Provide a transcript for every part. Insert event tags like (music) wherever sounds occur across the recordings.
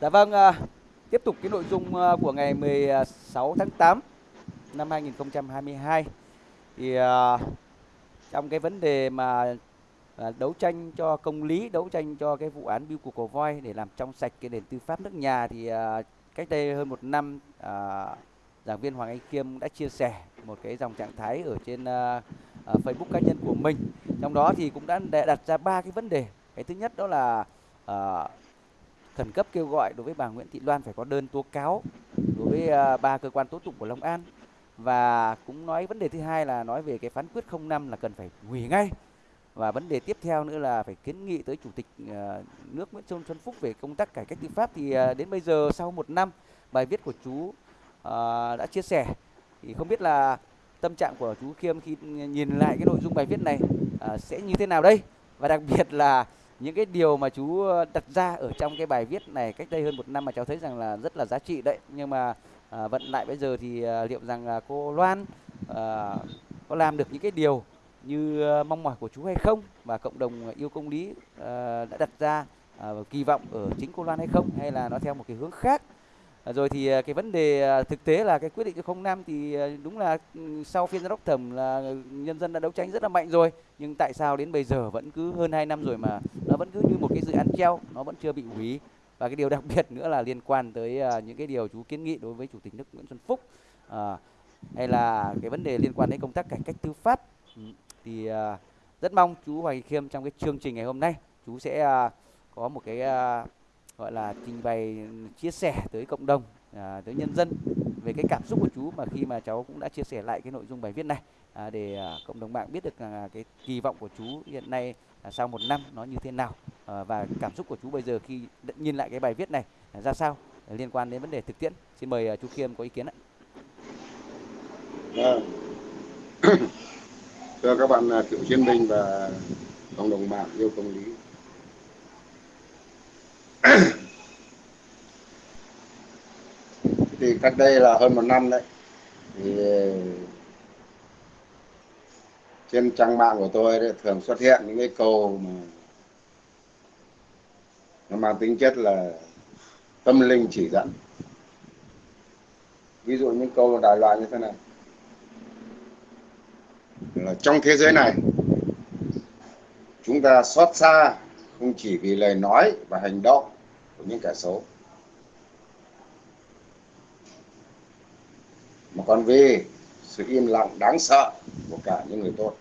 Dạ vâng, à, tiếp tục cái nội dung à, của ngày 16 tháng 8 năm 2022 thì à, trong cái vấn đề mà à, đấu tranh cho công lý, đấu tranh cho cái vụ án biêu cục cổ voi để làm trong sạch cái nền tư pháp nước nhà thì à, cách đây hơn một năm à, giảng viên Hoàng Anh Kiêm đã chia sẻ một cái dòng trạng thái ở trên à, à, Facebook cá nhân của mình. Trong đó thì cũng đã đặt ra ba cái vấn đề. Cái thứ nhất đó là à, khẩn cấp kêu gọi đối với bà Nguyễn Thị Loan phải có đơn tố cáo đối với à, ba cơ quan tố tụng của Long An. Và cũng nói vấn đề thứ hai là nói về cái phán quyết 05 là cần phải hủy ngay. Và vấn đề tiếp theo nữa là phải kiến nghị tới chủ tịch à, nước Nguyễn Xuân Xuân Phúc về công tác cải cách tư pháp. Thì à, đến bây giờ sau một năm, bài viết của chú đã chia sẻ. Thì không biết là tâm trạng của chú Khiêm khi nhìn lại cái nội dung bài viết này sẽ như thế nào đây? Và đặc biệt là những cái điều mà chú ờ, đặt ra ở trong cái bài viết này cách đây hơn một năm mà cháu thấy rằng là rất là giá trị đấy. Nhưng mà à, vận lại bây giờ thì à, liệu rằng là cô Loan à, có làm được những cái điều như mong mỏi của chú hay không? Và cộng đồng yêu công lý à, đã đặt ra à, kỳ vọng ở chính cô Loan hay không? Hay là nó theo một cái hướng khác? À, rồi thì à, cái vấn đề à, thực tế là cái quyết định không năm thì đúng là ừ, sau phiên giám đốc thẩm là nhân dân đã đấu tranh rất là mạnh rồi. Nhưng tại sao đến bây giờ vẫn cứ hơn 2 năm rồi mà nó vẫn cứ như một cái dự án treo nó vẫn chưa bị hủy? Và cái điều (laughs) đặc biệt nữa là liên quan tới những cái điều chú kiến nghị đối với chủ tịch nước Nguyễn Xuân Phúc. À, hay là cái vấn đề liên quan đến công tác cải cách tư pháp. Ừ, thì thì rất mong chú Hoài Khiêm trong cái chương trình ngày hôm nay chú sẽ có một cái gọi là trình bày chia sẻ tới cộng đồng à, tới nhân dân về cái cảm xúc của chú mà khi mà cháu cũng đã chia sẻ lại cái nội dung bài viết này à, để à, cộng đồng mạng biết được là cái kỳ vọng của chú hiện nay à, sau một năm nó như thế nào à, và cảm xúc của chú bây giờ khi nhìn lại cái bài viết này à, ra sao à, liên quan đến vấn đề thực tiễn. Xin mời à, chú Khiêm có ý kiến ạ. Dạ. (clears throat) Thưa các bạn à, cựu chiến binh và cộng đồng mạng yêu công lý thì cách đây là hơn một năm đấy. Thì ờ, trên trang mạng của tôi đấy, thường xuất hiện những cái câu mà nó mang tính chất là tâm linh chỉ dẫn. Ví dụ những câu đại loại như thế này. Là trong thế giới này chúng ta xót xa không chỉ vì lời nói và hành động của những kẻ xấu. Mà còn vì sự im lặng đáng sợ của cả những người tốt.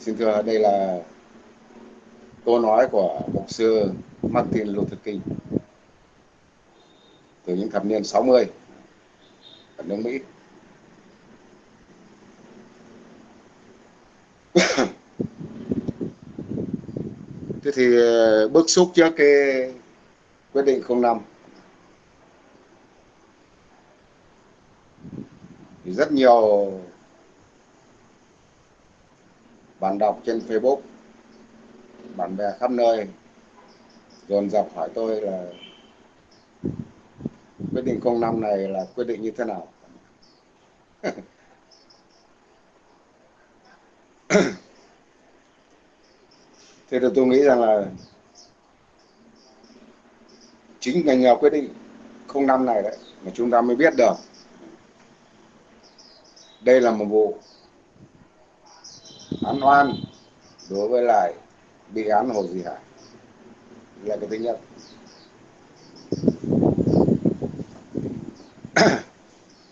Xin thưa, đây là câu nói của mục sư Martin Luther King từ những thập niên 60 ở nước Mỹ. (coughs) (coughs) thế thì ờ, bức xúc trước cái quyết định 05 thì rất nhiều bạn đọc trên Facebook, bạn bè khắp nơi dồn dập hỏi tôi là quyết định 05 này là quyết định như thế nào? (laughs) (coughs) thế thì tôi nghĩ rằng là chính ngành nghèo quyết định không năm này đấy, mà chúng ta mới biết được. Đây là một vụ án oan đối với lại bị án Hồ Duy Hải. Là cái thứ nhất. (coughs)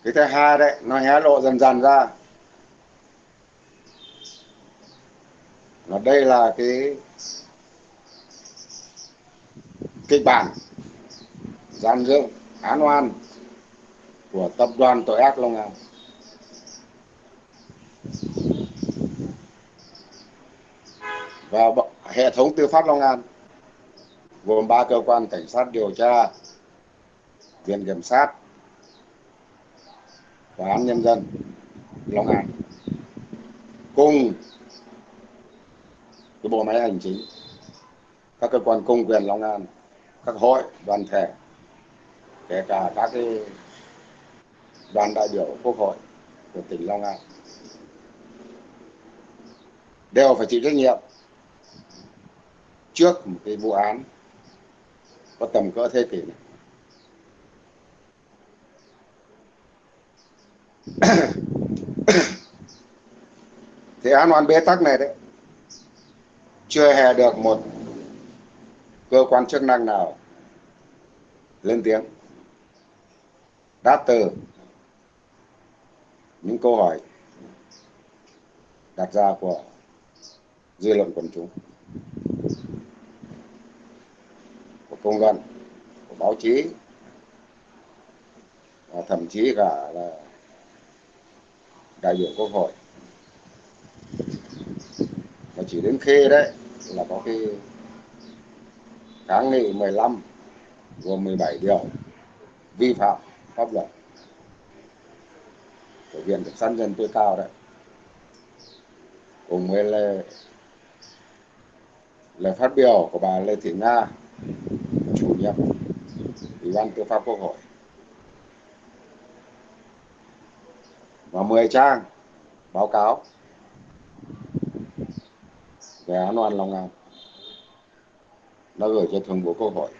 Cái thứ hai đấy, nó hé lộ dần dần ra. Là đây là cái kịch bản gian dựng án oan của tập đoàn tội ác Long An. Và hệ thống tư pháp Long An gồm ba cơ quan cảnh sát điều tra, viện kiểm sát và án nhân dân Long An. Cùng cái bộ máy hành chính, các cơ quan công quyền Long An, các hội, đoàn thể, kể cả các cái đoàn đại biểu quốc hội của tỉnh Long An, đều phải chịu trách nhiệm trước một cái vụ án có tầm cỡ thế kỷ này. (coughs) thì án oan bế tắc này đấy chưa hề được một cơ quan chức năng nào lên tiếng. Đáp từ những câu hỏi đặt ra của dư luận quần chúng, của công luận, của báo chí, và thậm chí cả là đại biểu quốc hội chỉ đến khi đấy là có cái kháng nghị 15 gồm 17 điều vi phạm pháp luật. Của viện kiểm sát nhân tối cao đấy. Cùng với lời, lời phát biểu của bà Lê Thị Nga chủ nhiệm ủy ban tư pháp quốc hội. Và 10 trang báo cáo về án oan Long An đã gửi cho thường vụ quốc hội.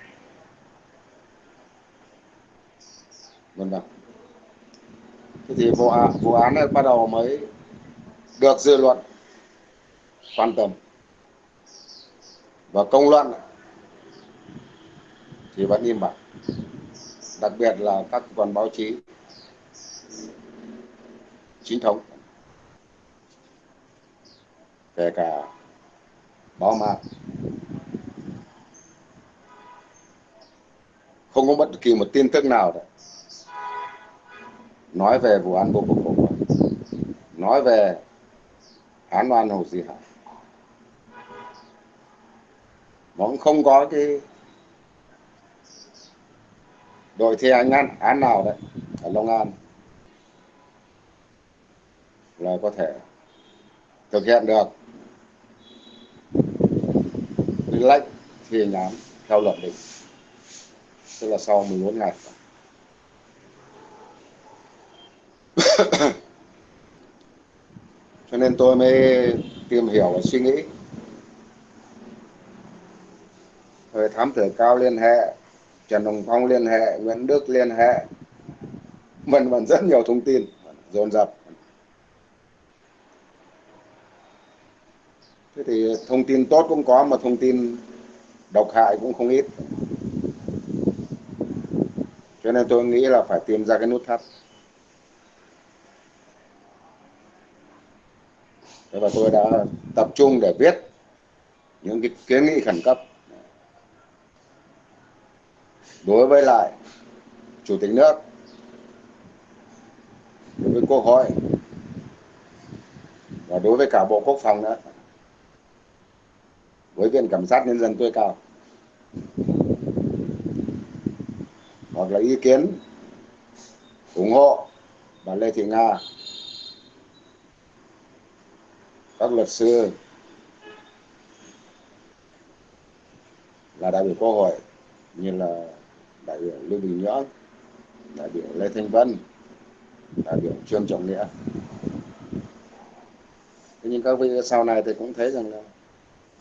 Vân vân thế thì vụ án, vụ án này bắt đầu mới được dư luận quan tâm. Và công luận thì vẫn im bặt. Đặc biệt là các cơ quan báo chí chính thống kể cả bỏ mạng không có bất kỳ một tin tức nào đấy nói về vụ án vô cùng cổ quái nói về án oan hồ di hải nó cũng không có cái đội thi hành án án nào đấy, ở Long An, là có thể thực hiện được cái lệnh thi hành án theo luật định tức là sau 14 ngày. (coughs) Cho nên tôi mới tìm hiểu và suy nghĩ. Rồi thám tử cao liên hệ, trần hồng phong liên hệ, nguyễn đức liên hệ, vân vân rất nhiều thông tin, dồn dập. Thế thì thông tin tốt cũng có mà thông tin độc hại cũng không ít. Cho nên tôi nghĩ là phải tìm ra cái nút thắt. Và tôi đã tập trung để viết những cái kiến nghị khẩn cấp. Đối với lại chủ tịch nước, đối với quốc hội và đối với cả bộ quốc phòng nữa với viện kiểm sát nhân dân tối cao hoặc là ý kiến ủng hộ bà Lê Thị Nga các luật sư là đại biểu quốc hội như là đại biểu Lưu Bình Nhưỡng, đại biểu Lê Thanh Vân, đại biểu Trương Trọng Nghĩa. Thế nhưng các vị sau này thì cũng thấy rằng là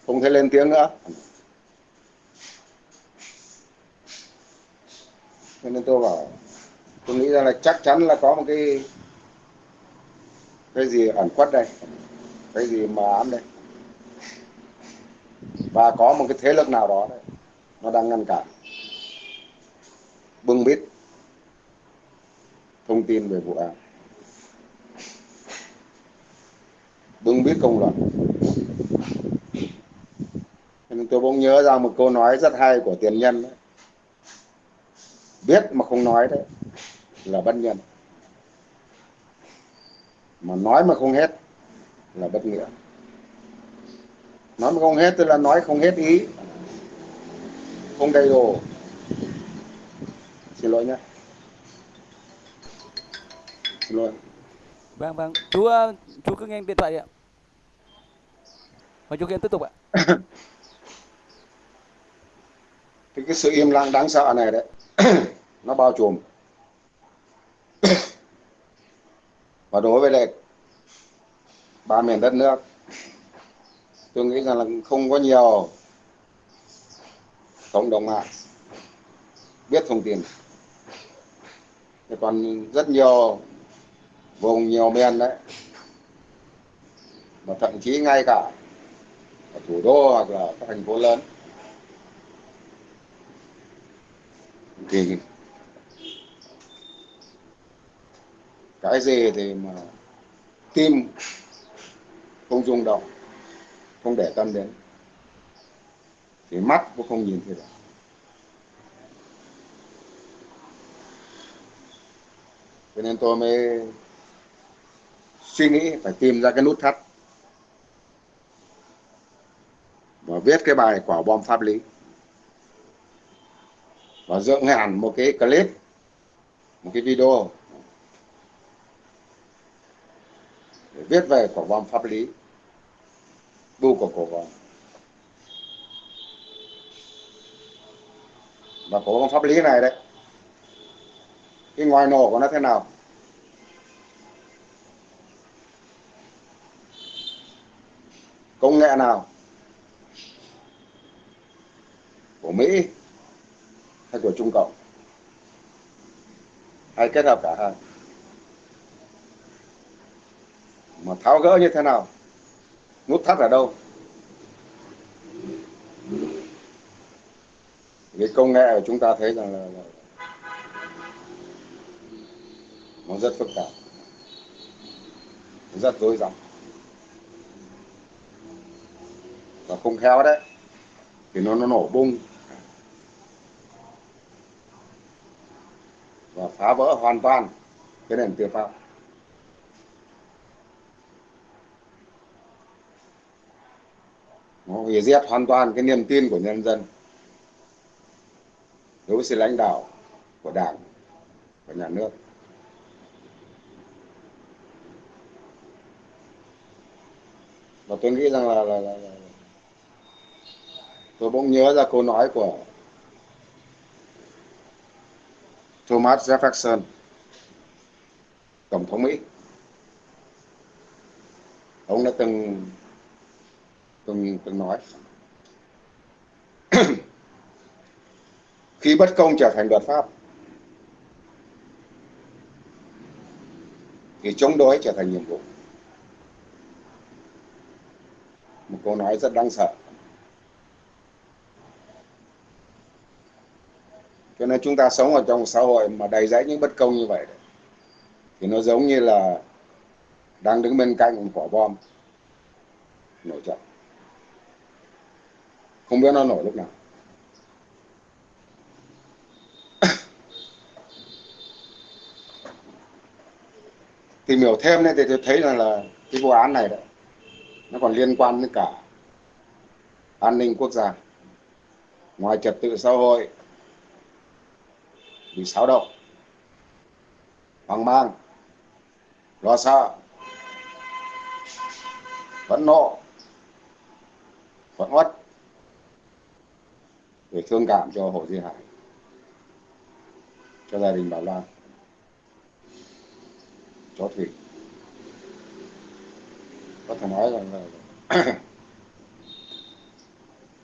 không thể lên tiếng nữa. Cho nên tôi bảo, tôi nghĩ ra là chắc chắn là có một cái cái gì ẩn khuất đây, cái gì mà ám đây. Và có một cái thế lực nào đó đấy, nó đang ngăn cản bưng bít thông tin về vụ án bưng bít công luận nên tôi bỗng nhớ ra một câu nói rất hay của tiền nhân đấy. biết mà không nói đấy là bất nhân. Mà nói mà không hết là bất nghĩa. Nói mà không hết tức là nói không hết ý. Không đầy đủ. Xin lỗi nhé. Xin lỗi. Vâng vâng. Chú ờ, chú cứ nghe điện thoại đi ạ. Và chú Kiên tiếp tục ạ (laughs) thì cái sự im lặng đáng sợ này đấy, (clears throat) nó bao trùm. (clears throat) Và đối với lại ba miền đất nước, tôi nghĩ rằng là không có nhiều cộng đồng mạng biết thông tin. Thì còn rất nhiều vùng nhiều miền đấy, mà thậm chí ngay cả ở thủ đô hoặc là các thành phố lớn thì cái gì thì mà tim không rung động, không để tâm đến, thì mắt cũng không nhìn thấy được. Cho nên tôi mới suy nghĩ phải tìm ra cái nút thắt và viết cái bài quả bom pháp lý và dựng hẳn một cái clip, một cái video. Để viết về cổ vòng pháp lý. Bu của cổ vòng và cổ vòng pháp lý này đấy, cái ngoài nổ của nó thế nào? Công nghệ nào? Của Mỹ hay của Trung Cộng. Hay kết hợp cả hai. Mà tháo gỡ như thế nào? Nút thắt ở đâu? Cái công nghệ của chúng ta thấy rằng là, là nó rất phức tạp rất rối rắm. Và không khéo đấy thì nó nó nổ bung. Và phá vỡ hoàn toàn cái nền tư pháp nó hủy diệt hoàn toàn cái niềm tin của nhân dân đối với sự lãnh đạo của đảng và nhà nước và tôi nghĩ rằng là, là, là, là tôi bỗng nhớ ra câu nói của Thomas Jefferson, tổng thống Mỹ. Ông đã từng từng từng nói. (clears throat) Khi bất công trở thành luật pháp, thì chống đối trở thành nhiệm vụ. Một câu nói rất đáng sợ. Cho nên chúng ta sống ở trong một xã hội mà đầy rẫy những bất công như vậy thì nó giống như là đang đứng bên cạnh một quả bom nổ chậm. Không biết nó nổ lúc nào. (coughs) Tìm hiểu thêm nên thì tôi thấy là, là cái vụ án này đấy nó còn liên quan đến cả an ninh quốc gia ngoài trật tự xã hội bị xáo động hoang mang. Lo sợ. Phẫn nộ. Phẫn uất. Để thương cảm cho Hồ Duy Hải. Cho gia đình Bảo lan. Cho Thủy. Có thể nói rằng là (coughs)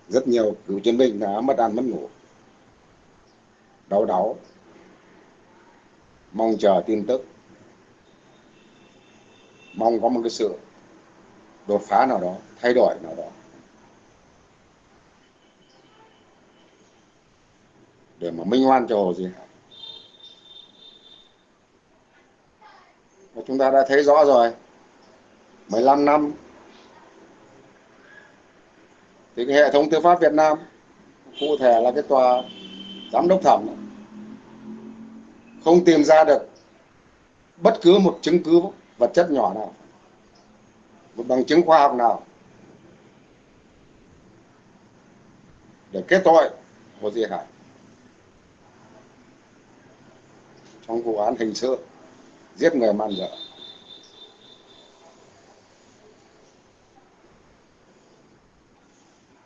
rất nhiều cựu chiến binh đã mất ăn mất ngủ. Đau đáu mong chờ tin tức. Mong có một cái sự đột phá nào đó, thay đổi nào đó. Để mà minh oan cho Hồ gì Hải. Và chúng ta đã thấy rõ rồi 15 năm. Thì cái hệ thống tư pháp Việt Nam, cụ thể là cái tòa giám đốc thẩm không tìm ra được bất cứ một chứng cứ vật chất nhỏ nào, một bằng chứng khoa học nào để kết tội Hồ Duy Hải trong vụ án hình sự giết người man dợ.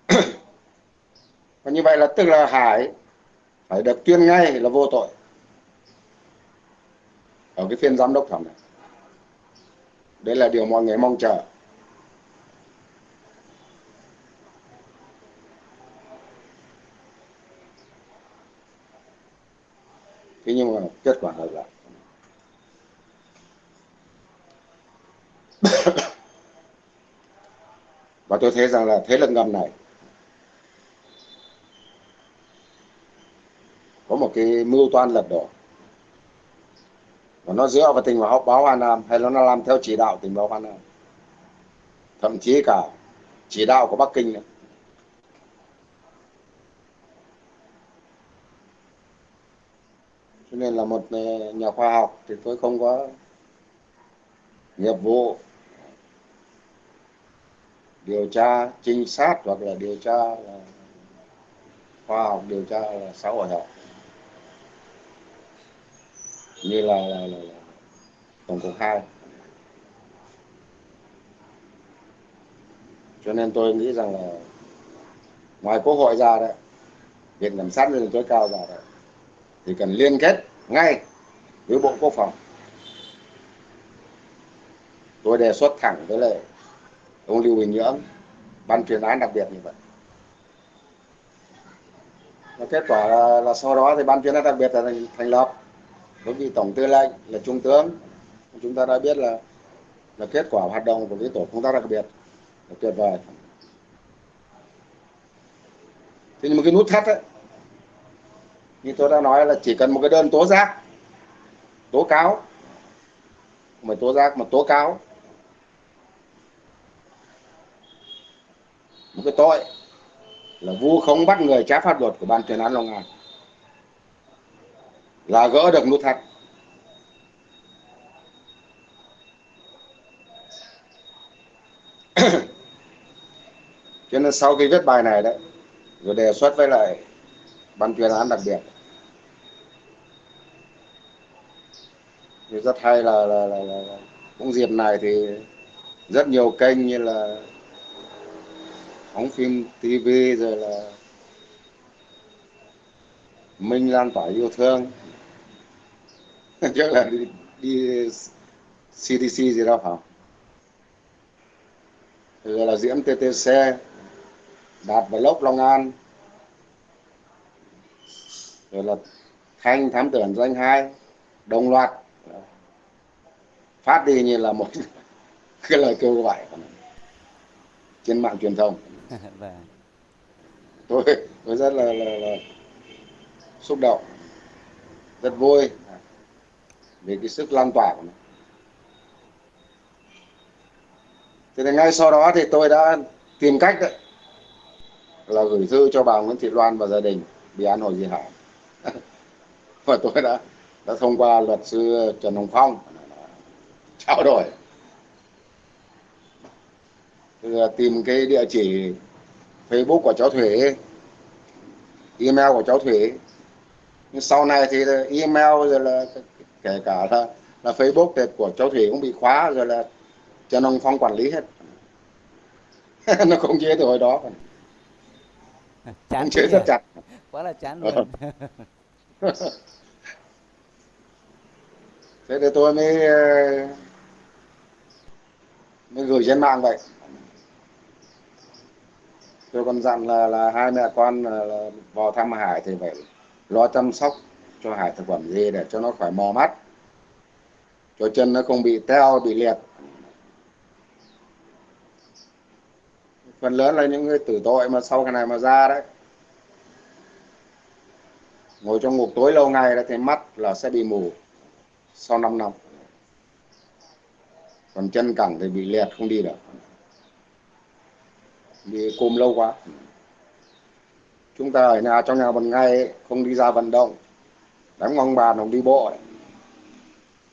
(coughs) Và như vậy là tức là Hải phải được tuyên ngay là vô tội ở cái phiên giám đốc thẩm này. Đấy là điều mọi người mong chờ. Thế nhưng mà kết quả là lại (coughs) và tôi thấy rằng là thế lực ngầm này có một cái mưu toan lật đổ nó dựa vào tình báo báo Hà Nam, hay nó làm theo chỉ đạo tình báo Hà Nam thậm chí cả chỉ đạo của Bắc Kinh nữa. cho nên là một ờ, nhà khoa học thì tôi không có nghiệp vụ điều tra trinh sát hoặc là điều tra là khoa học, điều tra là xã hội học như là, là, là, là tổng cục hai. Cho nên tôi nghĩ rằng là ngoài quốc hội ra đấy viện kiểm sát nhân dân tối cao ra đấy thì cần liên kết ngay với bộ quốc phòng. Tôi đề xuất thẳng với lại ông lưu bình nhưỡng ban chuyên án đặc biệt như vậy. Và kết quả là, là sau đó thì ban chuyên án đặc biệt là thành, thành lập với vị tổng tư lệnh là trung tướng. Chúng ta đã biết là là kết quả hoạt động của cái tổ công tác đặc biệt là tuyệt vời. Thế nhưng mà cái nút thắt ấy, như tôi đã nói là chỉ cần một cái đơn tố giác, tố cáo không phải tố giác mà tố cáo, một cái tội là vu khống bắt người trái pháp luật của ban chuyên án Long An là gỡ được nút thắt. (clears throat) Cho nên sau khi viết bài này đấy rồi đề xuất với lại ban chuyên án đặc biệt. Thì rất hay là, là, là, là, là cũng dịp này thì rất nhiều kênh như là phóng phim TV rồi là Minh lan tỏa yêu thương. (laughs) chắc là đi, đi CDC gì đâu hả rồi là Diễm TTC Đạt Vlog Long An. Rồi là Thanh Thám Tử Danh hai đồng loạt. Phát đi như là một (laughs) cái lời kêu gọi trên mạng truyền thông. (laughs) Vâng. tôi tôi rất là, là, là xúc động rất vui về cái sức lan tỏa của nó. Thế thì ngay sau đó thì tôi đã tìm cách đấy, là gửi thư cho bà Nguyễn Thị Loan và gia đình bị án hồi di Hải. (laughs) Và tôi đã đã thông qua luật sư Trần Hồng Phong, trao đổi. Tìm cái địa chỉ Facebook của cháu Thủy, email của cháu Thủy. Nhưng sau này thì email rồi là kể cả là, là Facebook của cháu Thủy cũng bị khóa rồi là Trần Hồng Phong quản lý hết. (laughs) Nó không chế từ hồi đó. Chán chế rất chặt. Quá là chán luôn. (laughs) Thế thì tôi mới mới gửi trên mạng vậy. Tôi còn dặn là là hai mẹ con là, là vào thăm hải thì phải lo chăm sóc cho hải thực phẩm gì để cho nó khỏi mò mắt. Cho chân nó không bị teo, bị liệt. Phần lớn là những người tử tội mà sau cái này mà ra đấy. Ngồi trong ngục tối lâu ngày thì mắt là sẽ bị mù sau 5 năm. Còn chân cẳng thì bị liệt, không đi được. Bị cùm lâu quá. Chúng ta ở nhà trong nhà một ngày không đi ra vận động đánh bóng bàn không đi bộ ấy.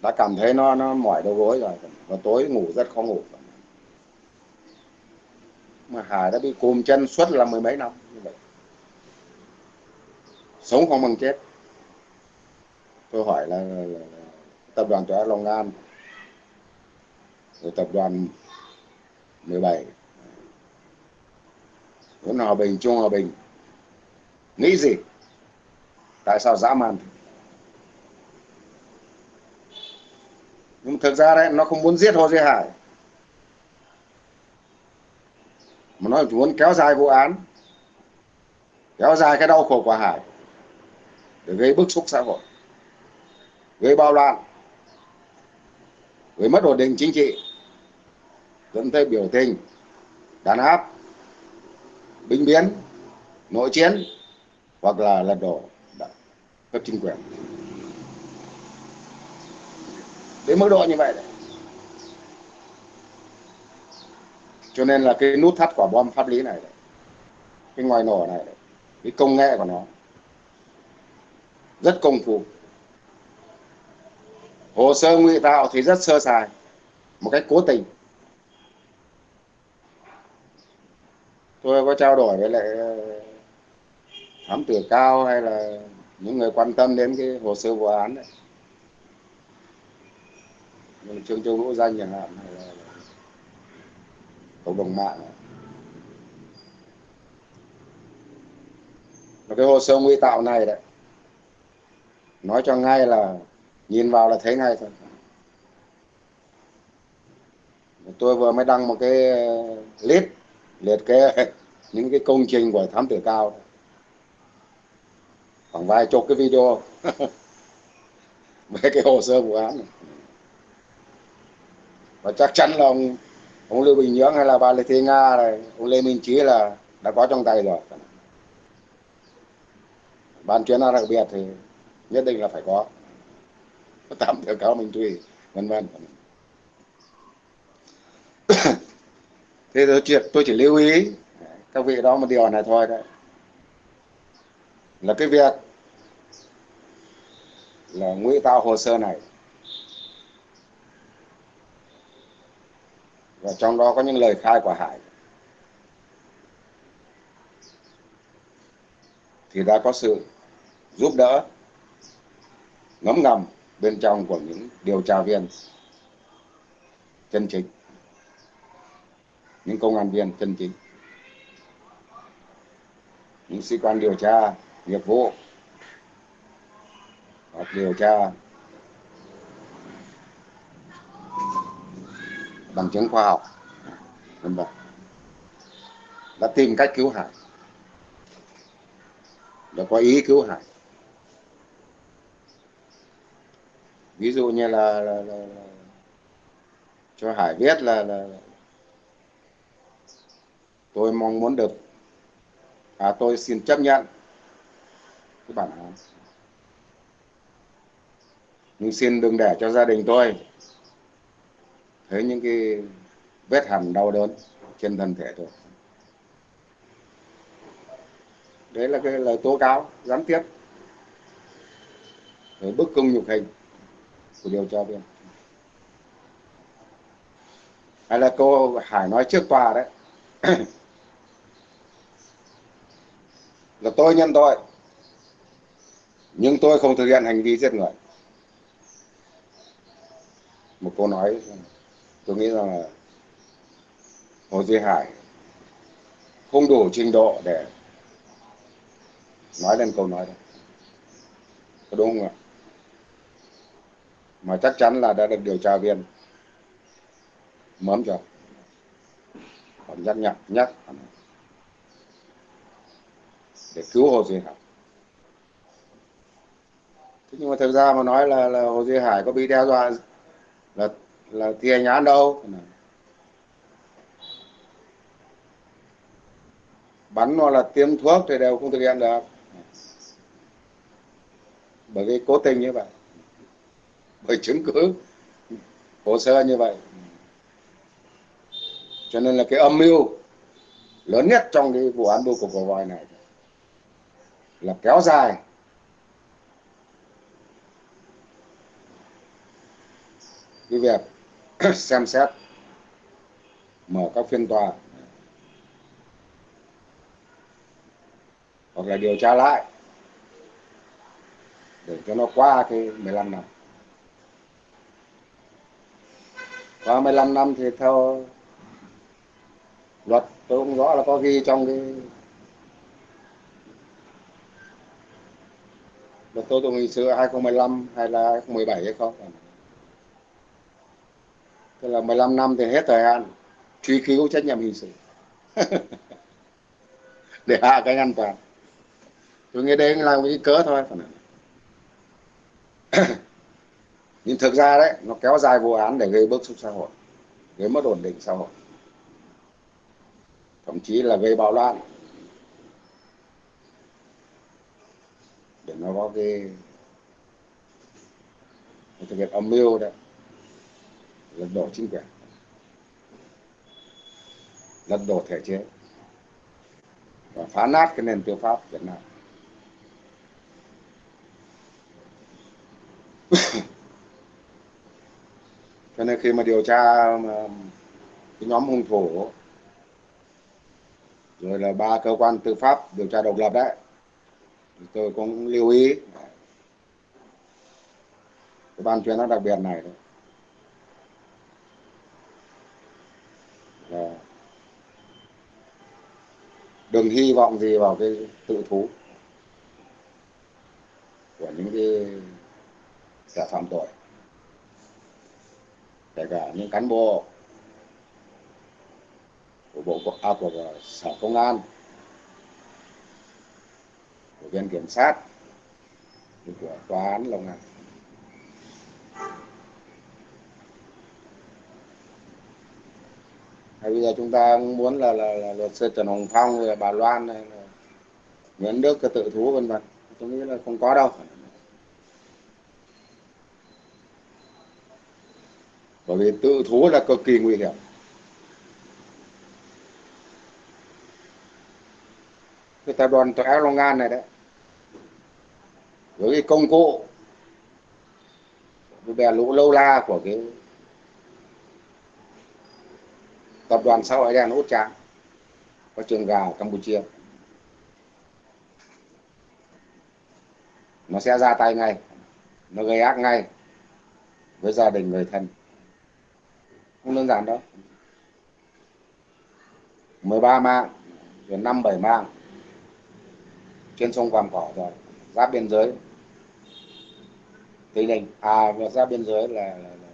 đã cảm thấy nó nó mỏi đầu gối rồi. Và tối ngủ rất khó ngủ. Mà Hải đã bị cùm chân suốt là mười mấy năm như vậy. Sống không bằng chết. Tôi hỏi là, là, là tập đoàn Tòa Long An rồi tập đoàn 17 Nguyễn Hòa Bình, Trung Hòa Bình nghĩ gì? Tại sao dã man nhưng thực ra đấy, nó không muốn giết Hồ Duy Hải. Mà nó muốn kéo dài vụ án, kéo dài cái đau khổ của Hải, để gây bức xúc xã hội, gây bao loạn, gây mất ổn định chính trị, dẫn tới biểu tình, đàn áp, binh biến, nội chiến, hoặc là lật đổ cấp chính quyền đến mức độ như vậy đấy. Cho nên là cái nút thắt quả bom pháp lý này đấy, cái ngoài nổ này đấy, cái công nghệ của nó rất công phu. Hồ sơ ngụy tạo thì rất sơ sài một cách cố tình. Tôi có trao đổi với lại ờ, thám tử cao hay là những người quan tâm đến cái hồ sơ vụ án đấy trương châu đỗ danh chẳng hạn hay là cộng đồng mạng. Và cái hồ sơ nguy tạo này đấy. Nói cho ngay là nhìn vào là thấy ngay thôi. Tôi vừa mới đăng một cái list liệt kê (laughs) những cái công trình của thám tử cao. Khoảng vài chục cái video (laughs) về cái hồ sơ vụ án này và chắc chắn là ông ông Lưu Bình Nhưỡng hay là bà Lê Thị Nga này ông Lê Minh Chí là đã có trong tay rồi. Ban chuyên án đặc biệt thì nhất định là phải có. Tạm theo cáo Minh Thùy vân vân. (coughs) Thế tôi chỉ, tôi chỉ lưu ý các vị đó một điều này thôi đấy. Là cái việc là ngụy tạo hồ sơ này và trong đó có những lời khai của Hải. Thì đã có sự giúp đỡ, ngấm ngầm bên trong của những điều tra viên chân chính, những công an viên chân chính, những sĩ quan điều tra nghiệp vụ hoặc điều tra bằng chứng khoa học. Vân vân đã tìm cách cứu hải đã có ý cứu hải ví dụ như là, là, là, là cho hải biết là, là tôi mong muốn được à, tôi xin chấp nhận cái bản án. Nhưng xin đừng để cho gia đình tôi thấy những cái vết hằn đau đớn trên thân thể tôi. Đấy là cái lời tố cáo gián tiếp. Với bức cung nhục hình của điều tra viên. Hay là cô Hải nói trước tòa đấy. (coughs) Là tôi nhân tội. Nhưng tôi không thực hiện hành vi giết người. Một cô nói tôi nghĩ rằng là Hồ Duy Hải không đủ trình độ để nói lên câu nói đó. Có đúng không ạ? Mà chắc chắn là đã được điều tra viên mớm cho. Còn nhắc nhở, nhắc. Để cứu Hồ Duy Hải. Thế nhưng mà thực ra mà nói là là Hồ Duy Hải có bị đe dọa là là thi hành đâu? Bắn nó là tiêm thuốc thì đều không thực hiện được. Bởi vì cố tình như vậy. Bởi chứng cứ hồ sơ như vậy. Cho nên là cái âm mưu lớn nhất trong cái vụ án bưu cục của voi này là kéo dài. Cái việc (coughs) xem xét, mở các phiên tòa, hoặc là điều tra lại, để cho nó qua cái 15 năm. Qua 15 năm thì theo luật, tôi không rõ là có ghi trong cái luật tố tụng hình sự 2015 hay là 2017 hay không tức là 15 năm thì hết thời hạn, truy cứu trách nhiệm hình sự. (laughs) Để hạ cái an toàn tôi nghĩ đấy là một cái cớ thôi. (clears throat) Nhưng thực ra đấy, nó kéo dài vụ án để gây bức xúc xã hội, gây mất ổn định xã hội. Thậm chí là gây bạo loạn. Để nó có cái thực hiện âm mưu đấy lật đổ chính quyền lật đổ thể chế. Và phá nát cái nền tư pháp Việt Nam. (laughs) Cho nên khi mà điều tra, mà cái nhóm hung thủ, rồi là ba cơ quan tư pháp điều tra độc lập đấy, thì tôi cũng lưu ý. Cái ban chuyên án đặc biệt này đấy là đừng hy vọng gì vào cái tự thú của những cái kẻ phạm tội. Kể cả những cán bộ của bộ à, của sở công an của viện kiểm sát của tòa án long an hay bây giờ chúng ta muốn là, là, là luật sư trần hồng phong rồi bà loan này là nguyễn đức cái tự thú vân vân. Tôi nghĩ là không có đâu. Bởi vì tự thú là cực kỳ nguy hiểm. Cái tập đoàn tòa Long An này đấy. Với cái công cụ cái bè lũ lâu la của cái tập đoàn xã hội đen út trang có trường gà ở Campuchia. Nó sẽ ra tay ngay nó gây ác ngay với gia đình người thân. Không đơn giản đâu. 13 mạng rồi 5 7 mạng. Trên sông Vàm Cỏ rồi giáp biên giới. Tây Ninh à giáp biên giới là, là, là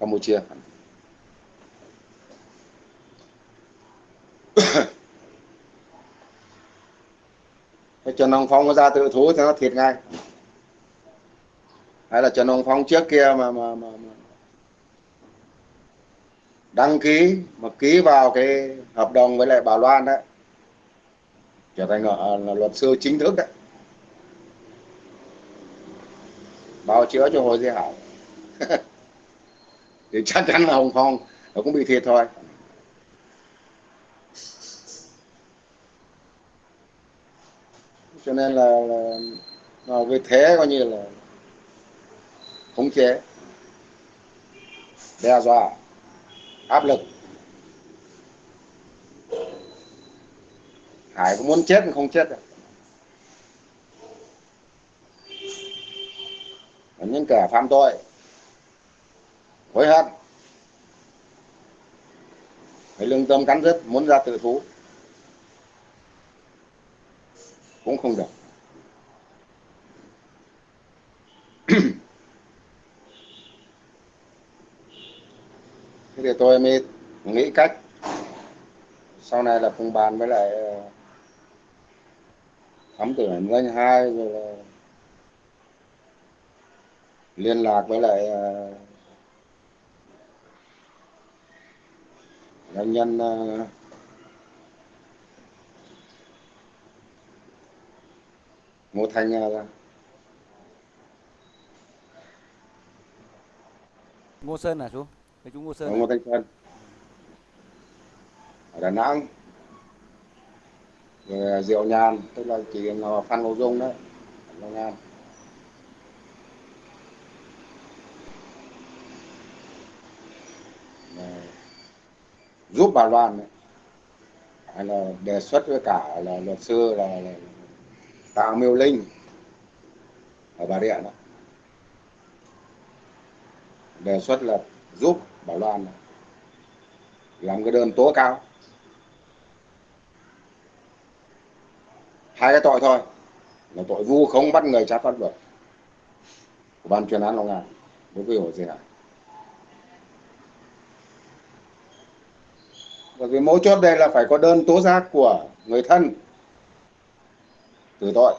Campuchia. Trần Hồng Phong nó ra tự thú thì nó thiệt ngay. Hay là Trần Hồng Phong trước kia mà, mà, mà, mà đăng ký mà ký vào cái hợp đồng với lại bà Loan đấy trở thành là, là luật sư chính thức đấy. Bào chữa cho Hồ Duy hảo (laughs) thì chắc chắn là Hồng Phong nó cũng bị thiệt thôi. Cho nên là, là, là với thế coi như là khống chế đe dọa áp lực. Hải cũng muốn chết nhưng không chết được những kẻ phạm tội hối hận phải lương tâm cắn rứt muốn ra tự thú. Cũng không được. Thế thì tôi mới nghĩ cách. Sau này là cùng bàn với lại ờ, thám tử anh hai, rồi là liên lạc với lại ờ, doanh nhân ờ, Ngô Thanh ra. Ngô Sơn à chú? Thế chú Ngô Sơn. Ngô Thanh Sơn. Ở Đà Nẵng. Rồi Diệu Nhàn, tức là chị Phan Ngô Dung đấy. Long An. giúp bà Loan đấy. hay là đề xuất với cả là luật sư là, là Tào Miêu Linh. Ở Bà Rịa đó. Đề xuất là giúp Bảo Loan làm cái đơn tố cáo. Hai cái tội thôi. Là tội vu khống bắt người trái pháp luật. Của ban chuyên án Long An. Đối với Hồ Duy Hải. Bởi vì mấu chốt đây là phải có đơn tố giác của người thân thứ tội.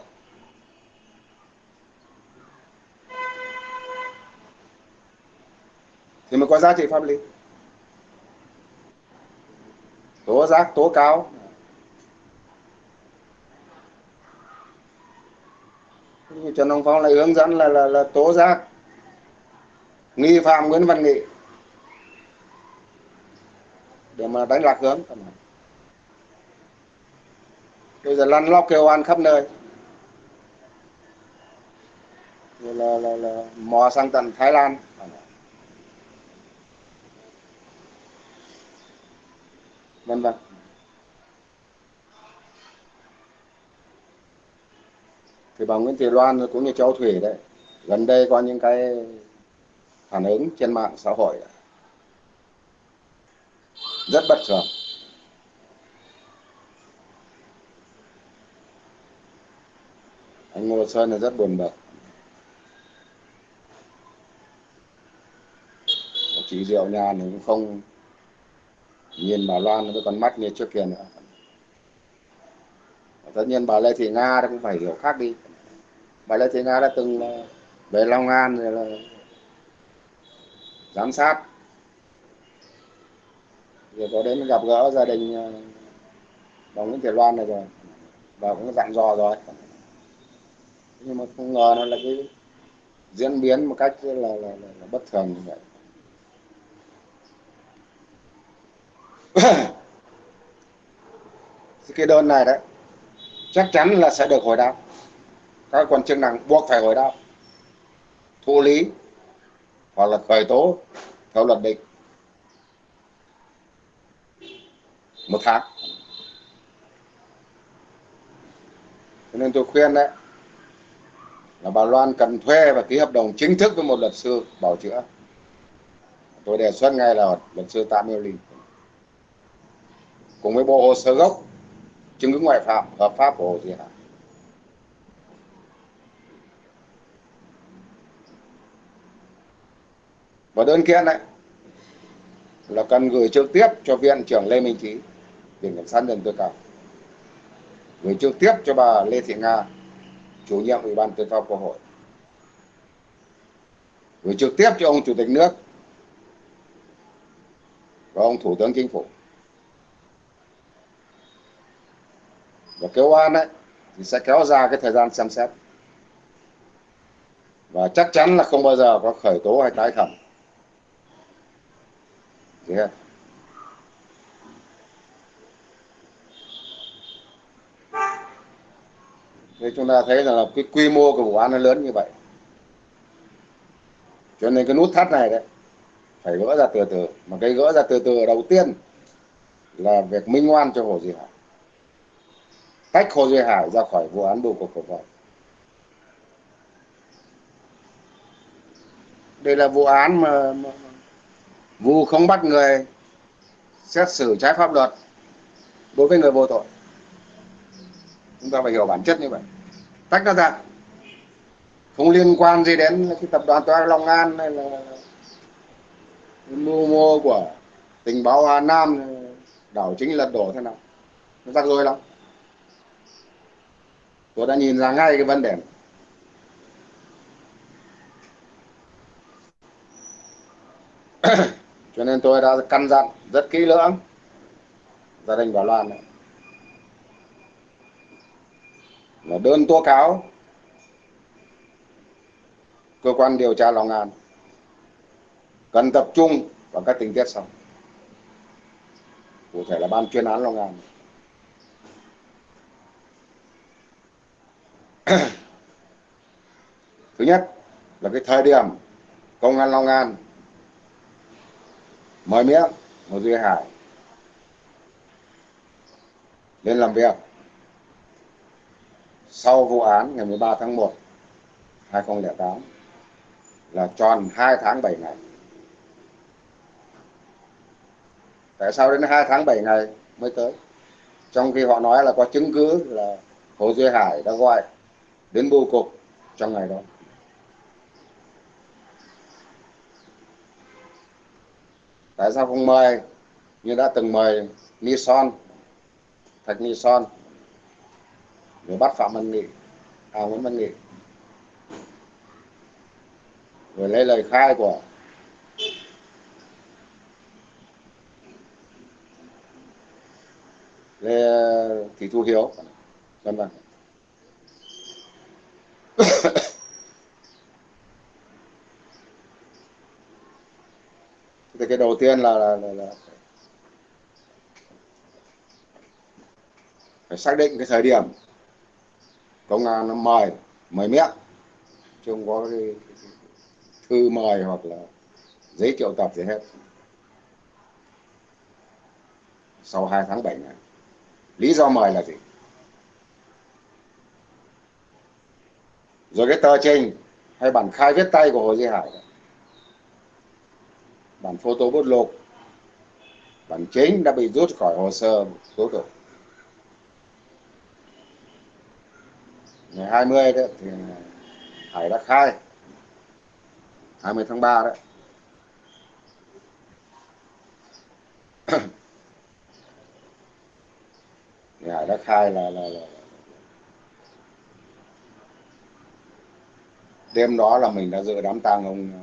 Thì mới có giá trị pháp lý. Tố giác tố cáo. Như trần ông phong lại hướng dẫn là là, là tố giác. Nghi phạm nguyễn văn nghị. Để mà đánh lạc hướng bây giờ lăn lóc kêu oan khắp nơi. Rồi là, là, là mò sang tận Thái Lan. Vân vân. Thì bà Nguyễn Thị Loan cũng như cháu Thủy đấy. Gần đây có những cái phản ứng trên mạng xã hội. Rất bất thường. Anh Ngô Sơn là rất buồn bực. Chị Diệu nhà thì cũng không nhìn bà Loan với con mắt như trước kia nữa. Tất nhiên bà Lê Thị Nga cũng phải hiểu khác đi. Bà Lê Thị Nga đã từng ờ, về Long An rồi là giám sát. Rồi có đến gặp gỡ gia đình ờ, bà Nguyễn Thị Loan này rồi. Bà cũng dặn dò rồi nhưng mà không ngờ nó là cái diễn biến một cách là, là, là, là bất thường như vậy. (coughs) Cái đơn này đấy chắc chắn là sẽ được hồi đáp. Các quan chức năng buộc phải hồi đáp. Thụ lý hoặc là khởi tố theo luật định. Một tháng. Cho nên tôi khuyên đấy là bà Loan cần thuê và ký hợp đồng chính thức với một luật sư bảo chữa. Tôi đề xuất ngay là luật sư Tạ Miêu Linh. Cùng với bộ hồ sơ gốc, chứng cứ ngoại phạm, hợp pháp của Hồ Thị Hải và đơn kiện này là cần gửi trực tiếp cho viện trưởng Lê Minh Trí, viện kiểm sát nhân tối cao. Gửi trực tiếp cho bà Lê Thị Nga chủ nhiệm ủy ban tư pháp quốc hội. Gửi trực tiếp cho ông chủ tịch nước và ông thủ tướng chính phủ. Và kêu oan ấy, thì sẽ kéo ra cái thời gian xem xét. Và chắc chắn là không bao giờ có khởi tố hay tái thẩm yeah. Thế chúng ta thấy là cái quy mô của vụ án nó lớn như vậy. Cho nên cái nút thắt này đấy phải gỡ ra từ từ. Mà cái gỡ ra từ từ đầu tiên là việc minh oan cho Hồ Duy Hải. Tách Hồ Duy Hải ra khỏi vụ án bưu cục cổ phần đây là vụ án mà, mà vụ không bắt người xét xử trái pháp luật đối với người vô tội. Chúng ta phải hiểu bản chất như vậy tách nó ra không liên quan gì đến cái tập đoàn Toa Long An hay là mưu mô của tình báo Hà Nam, đảo chính lật đổ thế nào? Nó rắc rối lắm. Tôi đã nhìn ra ngay cái vấn đề này. (coughs) cho nên tôi đã căn dặn rất kỹ lưỡng. Gia đình Bảo Loan này. Là đơn tố cáo. Cơ quan điều tra Long An. Cần tập trung vào các tình tiết sau. Cụ thể là ban chuyên án Long An. (clears throat) Thứ nhất là cái thời điểm công an Long An mời miệng một Duy Hải. Lên làm việc sau vụ án ngày 13 tháng 1 2008 là tròn 2 tháng 7 ngày. Tại sao đến 2 tháng 7 ngày mới tới? Trong khi họ nói là có chứng cứ là Hồ Duy Hải đã gọi đến bưu cục trong ngày đó. Tại sao không mời như đã từng mời Nison, Thạch Nison người bắt phạm văn nghị. Phạm nguyễn văn nghị. Rồi lấy lời khai của Lê Thị Thu Hiếu. Vân vân. Thì cái đầu tiên là, là, là, là phải xác định cái thời điểm công an nó mời mời miệng. Chứ không có cái, cái thư mời hoặc là giấy triệu tập gì hết. Sau 2 tháng 7 này lý do mời là gì? Rồi cái tờ trình hay bản khai viết tay của Hồ Duy Hải bản photo bút lục bản chính đã bị rút khỏi hồ sơ tố tụng ngày 20 đấy thì Hải đã khai. 20 tháng 3 đấy. (coughs) Thì Hải đã khai là, là, là đêm đó là mình đã dự đám tang ông ờ,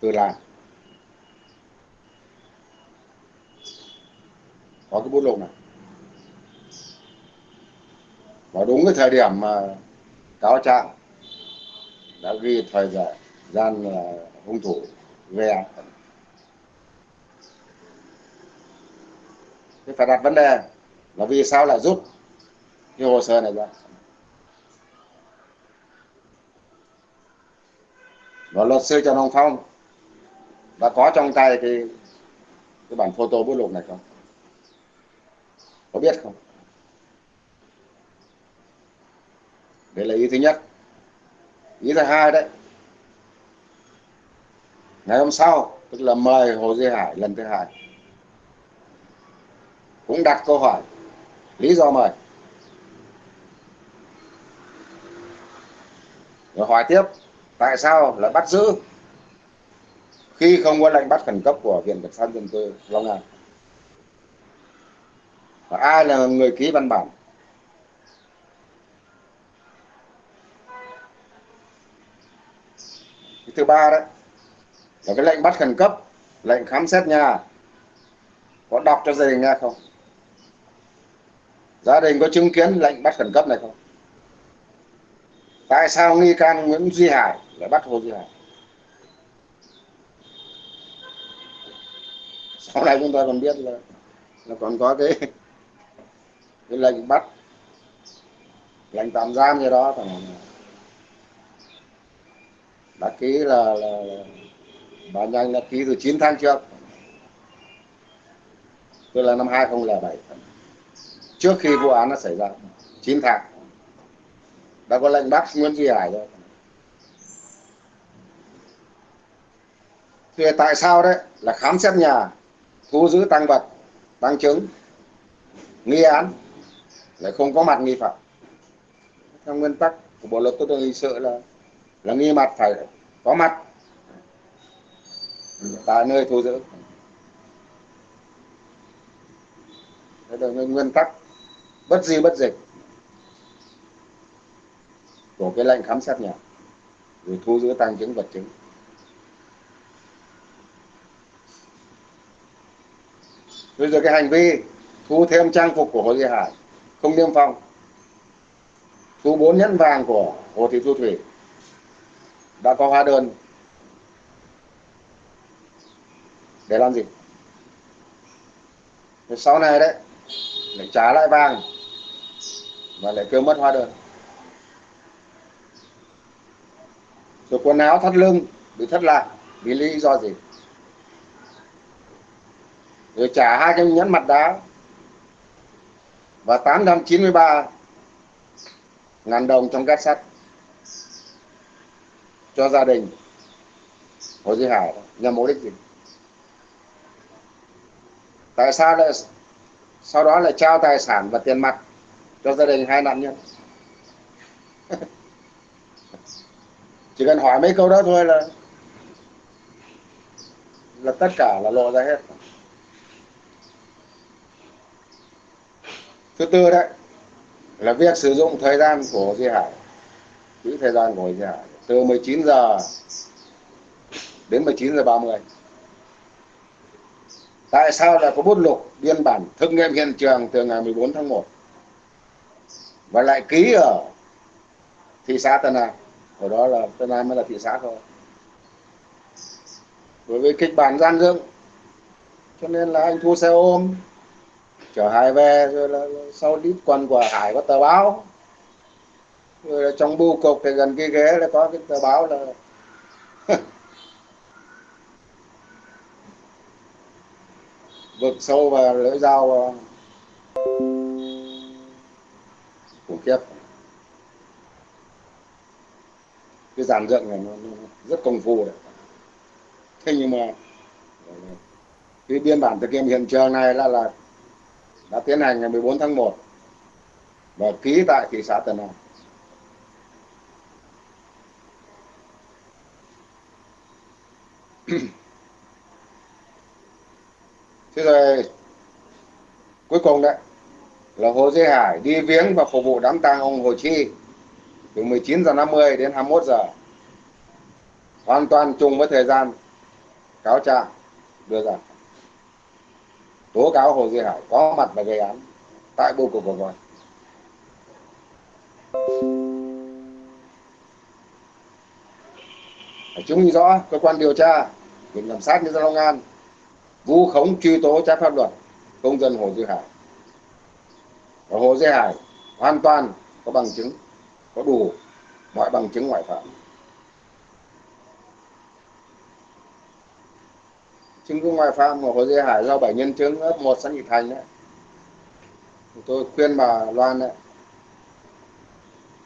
Tư Lan. Có cái bút lục này và đúng cái thời điểm mà cáo trạng đã ghi thời gian là hung thủ gây án. Phải đặt vấn đề là vì sao lại rút cái hồ sơ này ra? Và luật sư Trần Hồng Phong đã có trong tay cái cái bản photo bút lục này không? Có biết không? Đấy là ý thứ nhất. Ý thứ hai đấy, ngày hôm sau, tức là mời hồ duy hải lần thứ hai, cũng đặt câu hỏi, lý do mời? Rồi hỏi tiếp, tại sao lại bắt giữ? Khi không có lệnh bắt khẩn cấp của viện kiểm sát dân tư long an. Và ai là người ký văn bản? Thứ ba đấy. Là cái lệnh bắt khẩn cấp, lệnh khám xét nhà, có đọc cho gia đình nghe không? Gia đình có chứng kiến lệnh bắt khẩn cấp này không? Tại sao nghi can Nguyễn Duy Hải lại bắt Hồ Duy Hải? Sau này chúng ta còn biết là là còn có cái cái lệnh bắt, lệnh tạm giam gì đó thằng đã ký là, là, bà nhanh đã ký từ 9 tháng trước. Tức là năm 2007 trước khi vụ án nó xảy ra 9 tháng. Đã có lệnh bắt Nguyễn Duy Hải rồi. Thì tại sao đấy? Là khám xét nhà thu giữ tăng vật tăng chứng nghi án lại không có mặt nghi phạm. Theo nguyên tắc của bộ luật tố tụng hình sự là là nghi mặt phải có mặt. Tại nơi thu giữ. Đây là nguyên tắc. Bất di bất dịch. Của cái lệnh khám xét nhà. Rồi thu giữ tăng chứng vật chứng. Bây giờ cái hành vi thu thêm trang phục của Hồ Duy Hải không niêm phong. Thu bốn nhẫn vàng của Hồ Thị Thu Thủy đã có hóa đơn. Để làm gì? Rồi sau này đấy, lại trả lại vàng và lại kêu mất hóa đơn. Rồi quần áo thắt lưng, bị thất lạc vì lý do gì? Rồi trả hai cái nhẫn mặt đá và 893 ngàn đồng trong két sắt cho gia đình. Hồ Duy Hải nhằm mục đích gì tại sao lại, sau đó lại trao tài sản và tiền mặt cho gia đình hai nạn nhân? (laughs) Chỉ cần hỏi mấy câu đó thôi là là tất cả là lộ ra hết. Thứ tư đấy, là việc sử dụng thời gian của Duy Hải, quỹ thời gian của Duy Hải từ 19 giờ đến 19 giờ 30 tại sao lại có bút lục biên bản thực nghiệm hiện trường từ ngày 14 tháng 1 và lại ký ở thị xã Tân An. Ở đó là Tân An mới là thị xã thôi. Đối với kịch bản gian dựng, cho nên là anh thu xe ôm, chở Hải về rồi là sau đít quần của Hải có tờ báo rồi là trong bưu cục thì gần cái ghế là có cái tờ báo là (laughs) vực sâu và lưỡi dao ờ, khủng khiếp cái dàn dựng này nó, nó rất công phu đấy. Thế nhưng mà cái biên bản thực nghiệm hiện trường này là là đã tiến hành ngày 14 tháng 1 và ký tại thị xã Tân An. Thế rồi cuối cùng đấy là Hồ Duy Hải đi viếng và phục vụ đám tang ông Hồ Chi từ 19 giờ 50 đến 21 giờ. Hoàn toàn trùng với thời gian cáo trạng đưa ra. Tố cáo Hồ Duy Hải có mặt và gây án tại bưu cục của vòi Chứng minh rõ cơ quan điều tra, viện kiểm sát nhân dân Long An vu khống truy tố trái pháp luật công dân Hồ Duy Hải. Và Hồ Duy Hải hoàn toàn có bằng chứng, có đủ mọi bằng chứng ngoại phạm. chứng cứ ngoại phạm của Hồ Duy Hải do bảy nhân chứng ấp một xã Nhị Thành đấy tôi khuyên bà Loan đấy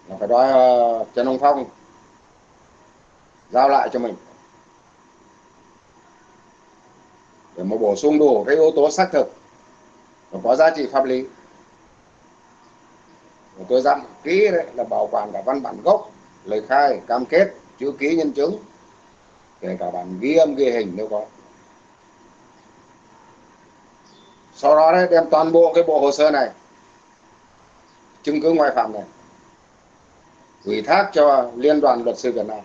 là phải đòi uh, Trần Hồng Phong giao lại cho mình để mà bổ sung đủ cái yếu tố xác thực. Và có giá trị pháp lý. Và tôi dặn ký đấy là bảo quản cả văn bản gốc, lời khai, cam kết, chữ ký nhân chứng, kể cả bản ghi âm, ghi hình nếu có. Sau đó đấy, đem toàn bộ cái bộ hồ sơ này, chứng cứ ngoại phạm này, ủy thác cho liên đoàn luật sư Việt Nam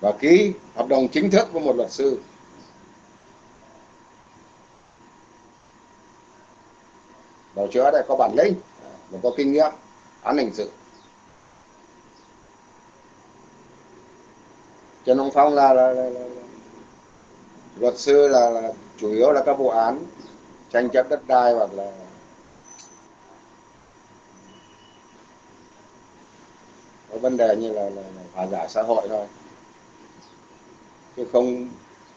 và ký hợp đồng chính thức với một luật sư bảo chữa đây có bản lĩnh và có kinh nghiệm án hình sự Trần Hồng Phong là, là, là, là, là luật sư là, là chủ yếu là các vụ án tranh chấp đất đai hoặc là có vấn đề như là, là, là hòa giải xã hội thôi chứ không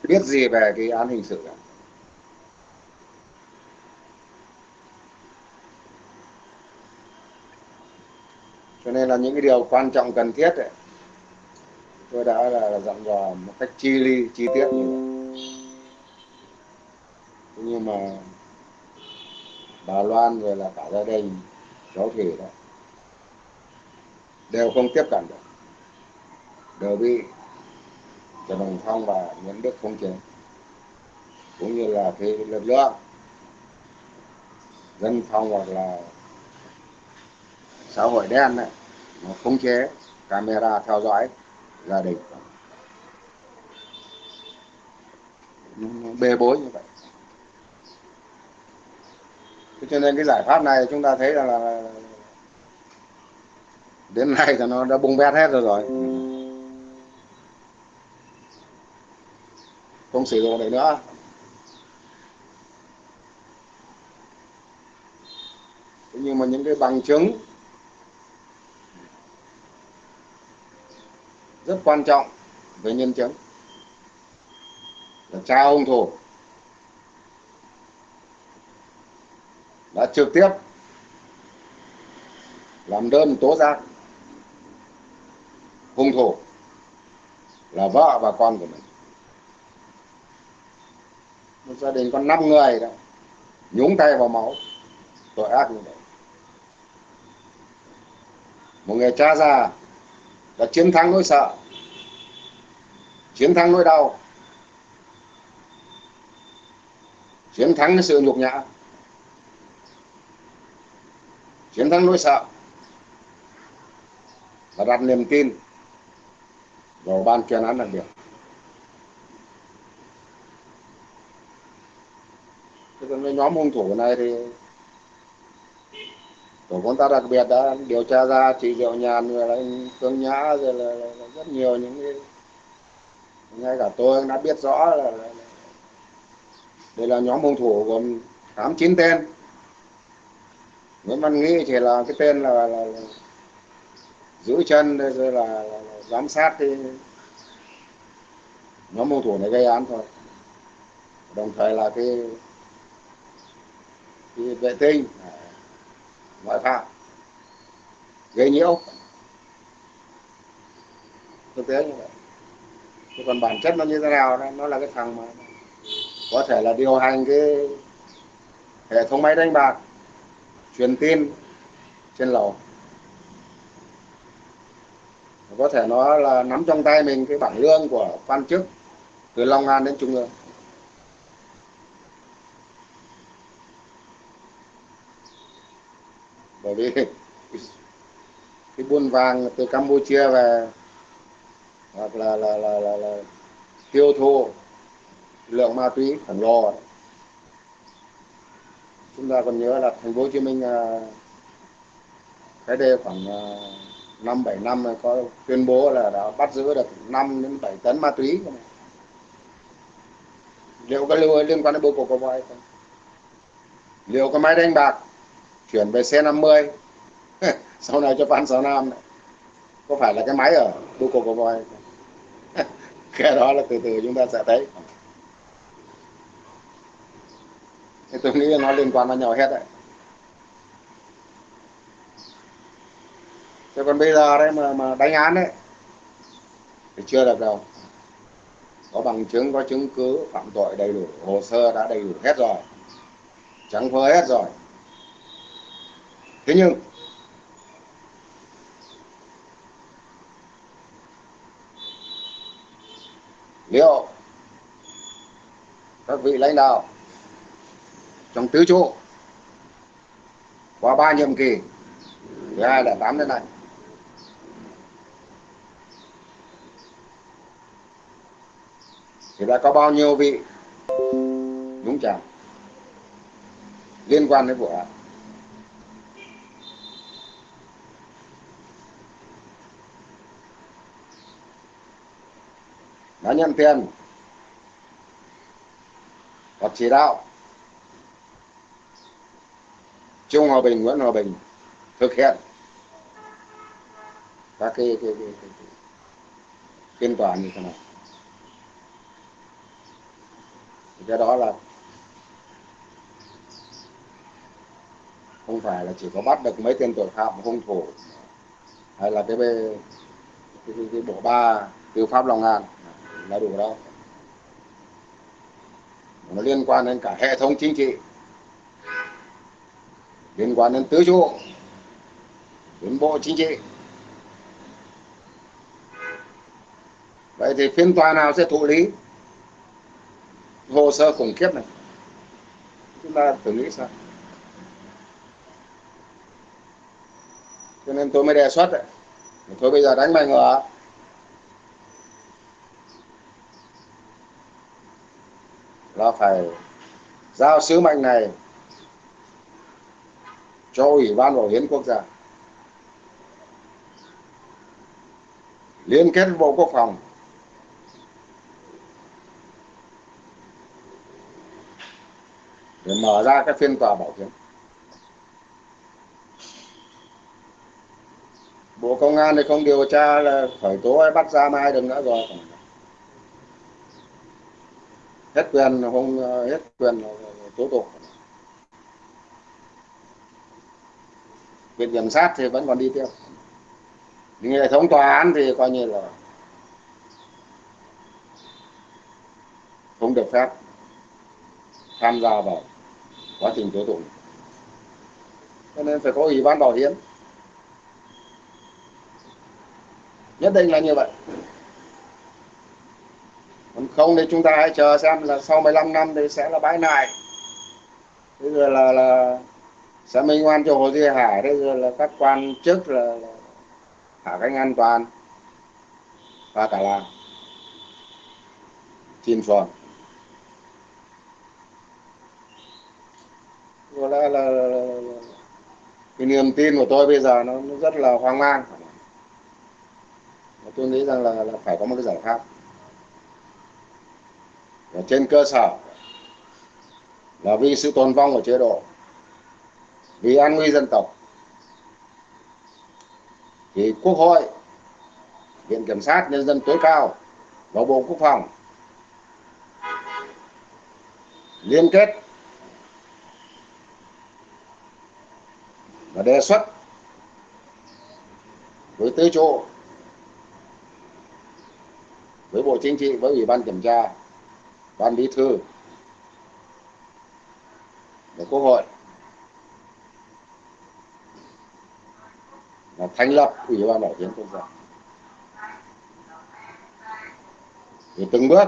biết gì về cái án hình sự cả. Nên là những cái điều quan trọng cần thiết ấy, tôi đã là, là dặn dò một cách chi ly chi tiết như vậy nhưng mà bà Loan rồi là cả gia đình cháu Thủy đó đều không tiếp cận được. Đều bị Trần Đồng Phong và Nguyễn Đức không chế. Cũng như là cái lực lượng dân phong hoặc là xã hội đen này khống chế camera theo dõi gia đình bê bối như vậy. Thế cho nên cái giải pháp này chúng ta thấy là, là đến nay thì nó đã bung bét hết rồi rồi. Không sử dụng được nữa. Thế nhưng mà những cái bằng chứng rất quan trọng về nhân chứng. Là cha ông thủ đã trực tiếp làm đơn tố giác hung thủ là vợ và con của mình. Một gia đình có 5 người đó, nhúng tay vào máu, tội ác như vậy. Một người cha già là chiến thắng nỗi sợ, chiến thắng nỗi đau, chiến thắng cái sự nhục nhã, chiến thắng nỗi sợ và đặt niềm tin vào ban chuyên án đặc biệt. Cái nhóm hung thủ này thì tổ công tác đặc biệt đã điều tra ra chị diệu nhàn rồi là anh phương nhã rồi là, là, là rất nhiều những cái ngay cả tôi đã biết rõ là, là, là đây là nhóm hung thủ gồm tám chín tên. Nguyễn Văn Nghĩ chỉ là cái tên là, là, là giữ chân rồi là, là, là giám sát cái nhóm hung thủ này gây án thôi. Đồng thời là cái, cái vệ tinh ngoại phạm. Gây nhiễu. Thực tế như vậy. Chứ còn bản chất nó như thế nào đó nó là cái thằng mà có thể là điều hành cái hệ thống máy đánh bạc, truyền tin trên lầu. Có thể nó là nắm trong tay mình cái bảng lương của quan chức từ Long An đến Trung ương. Bởi vì cái buôn vàng từ Campuchia về hoặc là là là là, là tiêu thụ lượng ma túy khổng lồ. Chúng ta còn nhớ là thành phố Hồ Chí Minh à, cái đây khoảng à, năm bảy năm có tuyên bố là đã bắt giữ được 5 đến 7 tấn ma túy. Liệu có liên quan đến bộ cục của hay không? Liệu có máy đánh bạc? Chuyển về C50 (laughs) sau này cho Phan Sáu Nam này. có phải là cái máy ở buco của voi? (laughs) Cái đó là từ từ chúng ta sẽ thấy. Thì tôi nghĩ nó liên quan vào nhau hết đấy. Thế còn bây giờ đấy mà mà đánh án đấy, thì chưa được đâu. Có bằng chứng, có chứng cứ, phạm tội đầy đủ, hồ sơ đã đầy đủ hết rồi. Trắng phơ hết rồi thế nhưng, liệu các vị lãnh đạo trong tứ trụ qua ba nhiệm kỳ từ hai là tám đến nay thì đã có bao nhiêu vị đúng chàm liên quan đến vụ án? Đã nhận tiền. Hoặc chỉ đạo. Trung Hòa Bình, Nguyễn Hòa Bình thực hiện các cái, cái, cái, cái, cái phiên tòa như thế này. cái đó là không phải là chỉ có bắt được mấy tên tội phạm hung thủ hay là cái, cái, cái, cái bộ ba tư pháp Long An là đủ đâu nó liên quan đến cả hệ thống chính trị, liên quan đến tứ trụ, đến bộ chính trị. Vậy thì phiên tòa nào sẽ thụ lý? Hồ sơ khủng khiếp này. Chúng ta thử lý sao? Cho nên tôi mới đề xuất đấy. Thôi bây giờ đánh bài ngựa là phải giao sứ mệnh này cho ủy ban bảo hiến quốc gia. Liên kết với bộ quốc phòng. Để mở ra các phiên tòa bảo hiểm. Bộ công an thì không điều tra là khởi tố hay bắt ra mai đừng nữa rồi hết quyền không ờ, hết quyền tố tụng. Viện kiểm sát thì vẫn còn đi tiếp hệ thống tòa án thì coi như là không được phép tham gia vào quá trình tố tụng. Cho nên phải có ủy ban bảo hiểm. Nhất định là như vậy không thì chúng ta hãy chờ xem là sau 15 năm thì sẽ là bãi này bây giờ là là sẽ minh oan cho hồ duy hải bây giờ là các quan chức là, là hạ cánh an toàn. Và cả là chìm xuồng có lẽ là, là, là, là cái niềm tin của tôi bây giờ nó, nó rất là hoang mang. Tôi nghĩ rằng là, là phải có một cái giải pháp và trên cơ sở là vì sự tồn vong của chế độ, vì an nguy dân tộc, thì quốc hội, viện kiểm sát nhân dân tối cao và bộ quốc phòng liên kết và đề xuất với tứ trụ với bộ chính trị, với ủy ban kiểm tra ban bí thư. Và quốc hội. Là thành lập ủy ban bảo hiểm quốc gia. Thì từng bước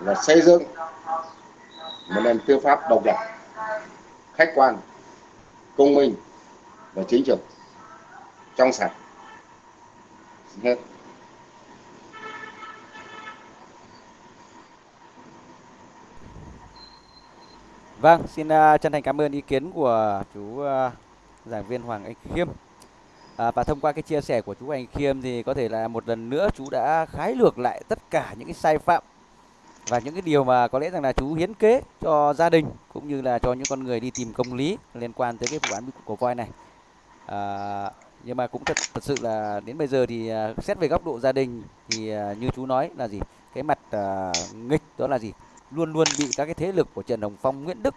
là xây dựng một nền tư pháp độc lập, khách quan, công minh và chính trực, trong sạch. Hết. Vâng, xin uh, chân thành cảm ơn ý kiến của chú uh, giảng viên Hoàng Anh Khiêm. À, và thông qua cái chia sẻ của chú Anh Khiêm thì có thể là một lần nữa chú đã khái lược lại tất cả những cái sai phạm và những cái điều mà có lẽ rằng là chú hiến kế cho gia đình cũng như là cho những con người đi tìm công lý liên quan tới cái vụ án của voi này. À, nhưng mà cũng thật, thật sự là đến bây giờ thì uh, xét về góc độ gia đình thì uh, như chú nói là gì cái mặt uh, nghịch đó là gì luôn luôn bị các cái thế lực của Trần Hồng Phong, Nguyễn Đức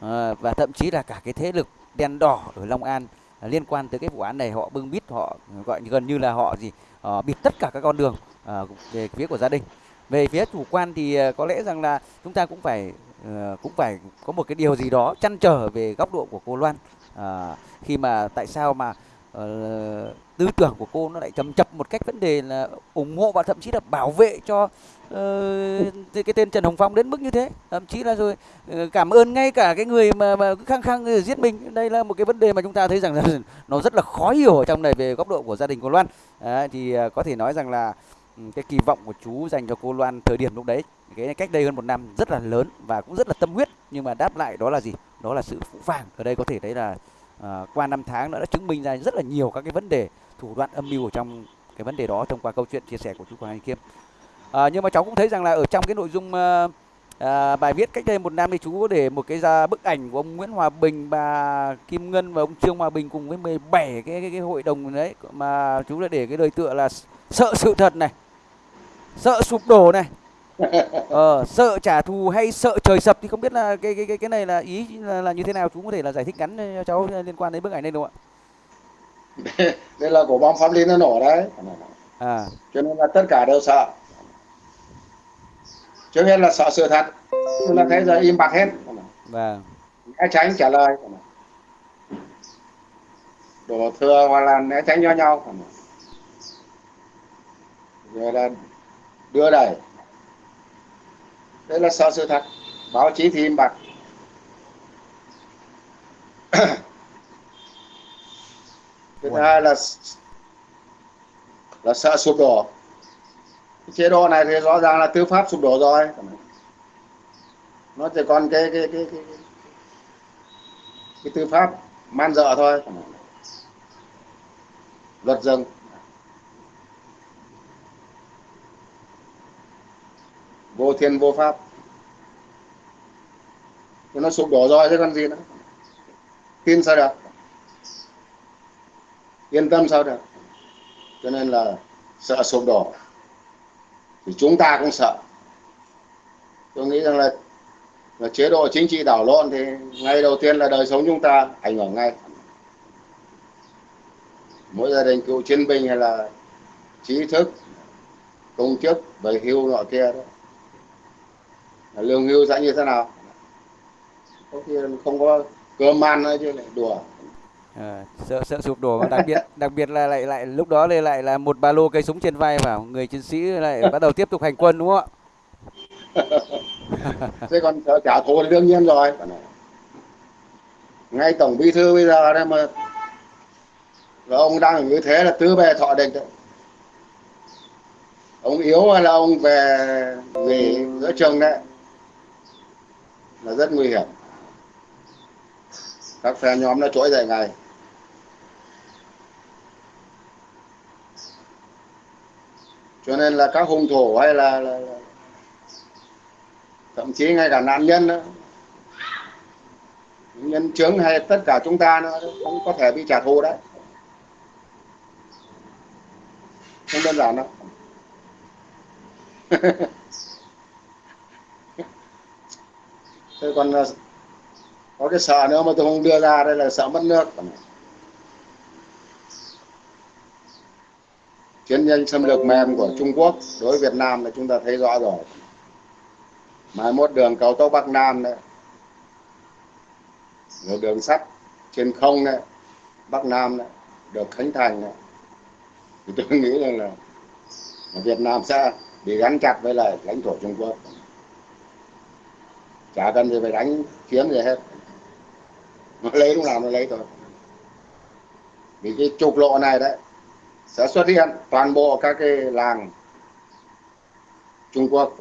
à, và thậm chí là cả cái thế lực đen đỏ ở Long An à, liên quan tới cái vụ án này họ bưng bít họ gọi gần như là họ gì à, bịt tất cả các con đường à, về phía của gia đình. Về phía chủ quan thì à, có lẽ rằng là chúng ta cũng phải à, cũng phải có một cái điều gì đó chăn trở về góc độ của cô Loan à, khi mà tại sao mà uh, tư tưởng của cô nó lại chầm chập một cách vấn đề là ủng hộ và thậm chí là bảo vệ cho uh, cái tên Trần Hồng Phong đến mức như thế thậm chí là rồi uh, cảm ơn ngay cả cái người mà mà khăng khăng ờ, giết mình. Đây là một cái vấn đề mà chúng ta thấy rằng là (laughs) nó rất là khó hiểu ở trong này về góc độ của gia đình cô Loan. À, thì uh, có thể nói rằng là ừ, cái kỳ vọng của chú dành cho cô Loan thời điểm lúc đấy cái cách đây hơn một năm rất là lớn và cũng rất là tâm huyết. Nhưng mà đáp lại đó là gì? Đó là sự phũ phàng. Ở đây có thể thấy là à, qua năm tháng nó đã chứng minh ra rất là nhiều các cái vấn đề thủ đoạn âm mưu ở trong cái vấn đề đó thông qua câu chuyện chia sẻ của chú Hoàng Anh Kiêm à, nhưng mà cháu cũng thấy rằng là ở trong cái nội dung à, à, bài viết cách đây một năm thì chú có để một cái ra bức ảnh của ông Nguyễn Hòa Bình bà Kim Ngân và ông Trương Hòa Bình cùng với 17 cái cái, cái hội đồng đấy. Mà chú đã để cái đời tựa là sợ sự thật này sợ sụp đổ này. (laughs) Ờ, sợ trả thù hay sợ trời sập thì không biết là cái cái cái cái này là ý là, là như thế nào. Chú có thể là giải thích ngắn cho cháu liên quan đến bức ảnh này đúng không ạ? (laughs) Đây là của bom pháp lý nó nổ đấy. À. Cho nên là tất cả đều sợ trước hết là sợ sự thật. Nhưng là thấy giờ im bặt hết. Vâng. Né tránh trả lời. Đổ thừa hoặc là né tránh cho nhau. Rồi là đưa đẩy. Đây là sợ sự thật. Báo chí thì im bặt. Thứ hai là là sợ sụp đổ chế độ này thì rõ ràng là tư pháp sụp đổ rồi. Nó chỉ còn cái cái cái cái, cái, tư pháp man dợ thôi. Luật rừng. Vô thiên vô pháp. Thì nó sụp đổ rồi chứ còn gì nữa. Tin sao được? Yên tâm sao được? Cho nên là sợ sụp đổ thì chúng ta cũng sợ. Tôi nghĩ rằng là, là chế độ chính trị đảo lộn thì ngay đầu tiên là đời sống chúng ta ảnh hưởng ngay. Mỗi gia đình cựu chiến binh hay là trí thức công chức về hưu nọ kia đó. Lương hưu sẽ như thế nào? Có khi không có cơm ăn nữa chứ lại đùa. À, sợ sợ sụp đổ và đặc biệt (laughs) đặc biệt là lại lại lúc đó lại lại là một ba lô cây súng trên vai vào người chiến sĩ lại bắt đầu tiếp tục hành quân đúng không ạ? Thế còn sợ trả thù đương nhiên rồi. Ngay tổng bí thư bây giờ đây mà là ông đang như thế là tứ bề thọ địch đấy. Ông yếu hay là ông về về giữa trường đấy là rất nguy hiểm. Các phe nhóm nó trỗi dậy ngay cho nên là các hung thủ hay là, là, là thậm chí ngay cả nạn nhân đó, nhân chứng hay tất cả chúng ta nó cũng có thể bị trả thù đấy. Không đơn giản đâu. (laughs) Tôi còn ờ, có cái sợ nữa mà tôi không đưa ra đây là sợ mất nước. Chiến tranh xâm lược mềm của Trung Quốc đối với Việt Nam là chúng ta thấy rõ rồi. Mai mốt đường cao tốc Bắc Nam đấy, rồi đường sắt trên không đấy, Bắc Nam đấy, được khánh thành đấy. Thì tôi nghĩ rằng là Việt Nam sẽ bị gắn chặt với lại lãnh thổ Trung Quốc. Chả cần gì phải đánh chiếm gì hết. Nó lấy lúc nào nó lấy thôi. Vì cái trục lộ này đấy sẽ xuất hiện toàn bộ các cái làng Trung Quốc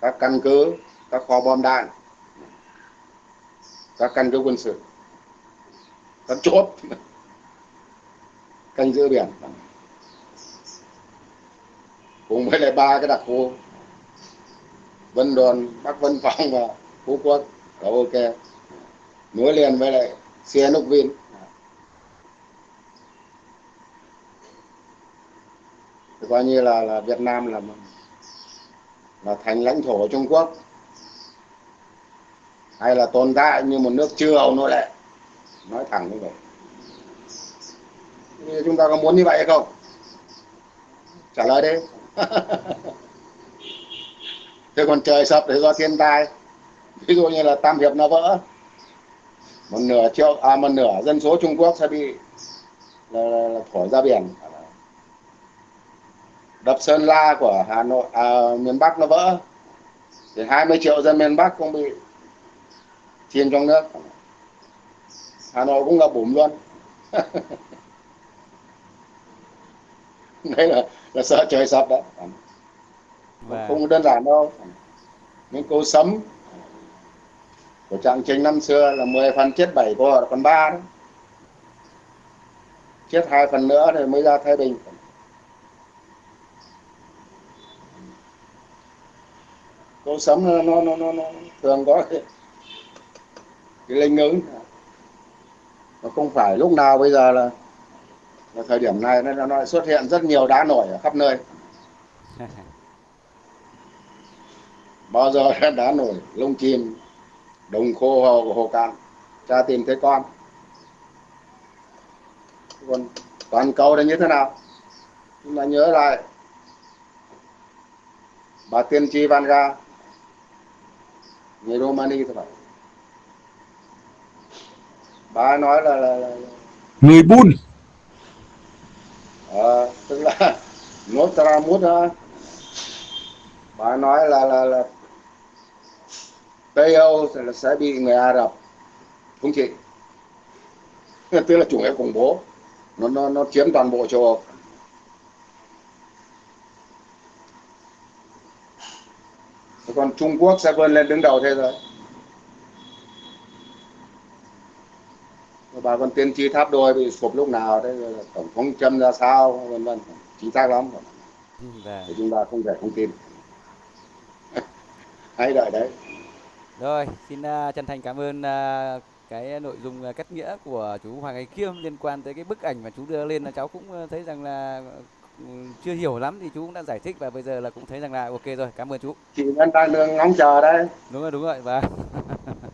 các căn cứ các kho bom đạn các căn cứ quân sự. Các chốt. Canh giữ biển. Cùng với lại ba cái đặc khu. Vân Đồn, Bắc Vân Phong và Phú Quốc. Ok. Nối liền với lại xe Núc Vinh coi như là là Việt Nam là là thành lãnh thổ của Trung Quốc. Hay là tồn tại như một nước chưa hậu nô lệ nói thẳng như vậy. Như chúng ta có muốn như vậy hay không? Trả lời đi. (laughs) Thế còn trời sập thì do thiên tai. Ví dụ như là tam hiệp nó vỡ. Một nửa triệu à một nửa dân số Trung Quốc sẽ bị là, là, là thổi ra biển đập Sơn La của Hà Nội à, miền Bắc nó vỡ. Thì 20 triệu dân miền Bắc cũng bị chìm trong nước. Hà Nội cũng ngập bùm luôn. (laughs) Đấy là là sợ trời sập đấy. Và... không đơn giản đâu. Những câu sấm của trạng trình năm xưa là 10 phần chết 7 còn còn ba đó chết hai phần nữa thì mới ra thái bình câu sấm nó nó nó, nó, nó thường có cái, cái linh ứng. Nó không phải lúc nào bây giờ là, là thời điểm này nó, nó xuất hiện rất nhiều đá nổi ở khắp nơi. (laughs) Bao giờ (laughs) đá nổi lông chim đồng khô hồ, hồ cạn. Cha tìm thấy con. Còn toàn cầu là như thế nào? Chúng ta nhớ lại. Bà tiên tri Vanga người Romani thôi bà nói là, là, là người Bun. À, tức là (laughs) Nostradamus đó. Bà nói là là là Tây Âu sẽ, sẽ bị người Ả Rập thống trị (laughs) tức là chủ nghĩa khủng bố. Nó nó nó chiếm toàn bộ châu Âu còn Trung Quốc sẽ vươn lên đứng đầu thế giới. Bà còn tiên tri tháp đôi bị sụp lúc nào đấy tổng thống châm ra sao vân vân chính xác lắm. Vâng. thì chúng ta không thể không tin. (laughs) Hãy đợi đấy. Rồi, xin uh, chân thành cảm ơn uh, cái nội dung uh, kết nghĩa của chú Hoàng Anh Kiêm liên quan tới cái bức ảnh mà chú đưa lên. Là cháu cũng thấy rằng là chưa hiểu lắm thì chú cũng đã giải thích và bây giờ là cũng thấy rằng là ok rồi, cảm ơn chú. chị vẫn đang đường ngóng chờ đấy Đúng rồi, đúng rồi và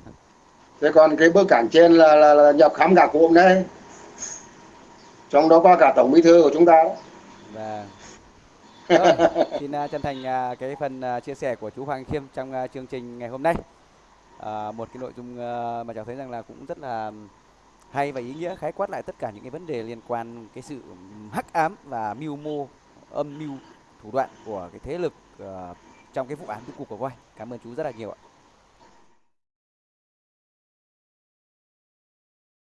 (laughs) thế còn cái bức ảnh trên là, là, là nhập khám cả cụm đấy trong đó có cả tổng bí thư của chúng ta đấy. và rồi, (laughs) xin uh, chân thành uh, cái phần uh, chia sẻ của chú Hoàng Khiêm trong chương trình ngày hôm nay. À, một cái nội dung mà cháu thấy rằng là cũng rất là hay và ý nghĩa khái quát lại tất cả những cái vấn đề liên quan cái sự hắc ám và mưu mô âm mưu thủ đoạn của cái thế lực uh, trong cái vụ án của cuộc của voi. Cảm ơn chú rất là nhiều ạ.